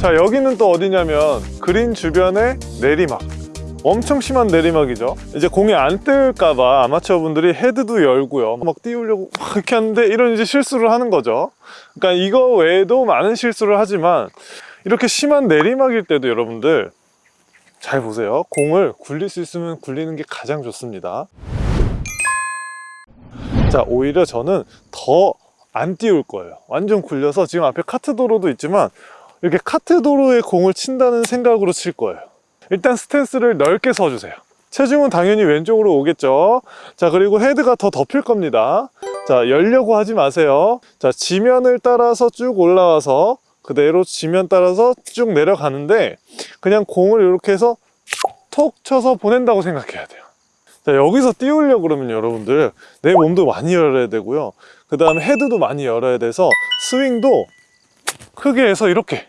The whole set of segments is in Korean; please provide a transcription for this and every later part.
자 여기는 또 어디냐면 그린 주변의 내리막. 엄청 심한 내리막이죠. 이제 공이 안 뜰까봐 아마추어 분들이 헤드도 열고요. 막 띄우려고 막 이렇게 하는데 이런 이제 실수를 하는 거죠. 그러니까 이거 외에도 많은 실수를 하지만 이렇게 심한 내리막일 때도 여러분들 잘 보세요. 공을 굴릴 수 있으면 굴리는 게 가장 좋습니다. 자 오히려 저는 더 안 띄울 거예요. 완전 굴려서 지금 앞에 카트 도로도 있지만 이렇게 카트 도로에 공을 친다는 생각으로 칠 거예요. 일단 스탠스를 넓게 서주세요. 체중은 당연히 왼쪽으로 오겠죠? 자 그리고 헤드가 더 덮일 겁니다. 자 열려고 하지 마세요. 자 지면을 따라서 쭉 올라와서 그대로 지면 따라서 쭉 내려가는데 그냥 공을 이렇게 해서 톡 쳐서 보낸다고 생각해야 돼요. 자 여기서 띄우려고 그러면 여러분들 내 몸도 많이 열어야 되고요. 그 다음에 헤드도 많이 열어야 돼서 스윙도 크게 해서 이렇게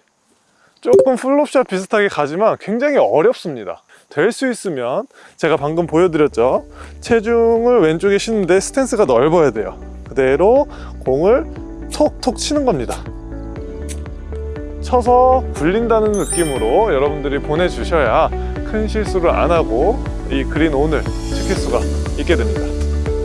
조금 flop shot 비슷하게 가지만 굉장히 어렵습니다. 될 수 있으면 제가 방금 보여드렸죠? 체중을 왼쪽에 싣는데 스탠스가 넓어야 돼요. 그대로 공을 톡톡 치는 겁니다. 쳐서 굴린다는 느낌으로 여러분들이 보내주셔야 큰 실수를 안 하고 이 그린 온을 지킬 수가 있게 됩니다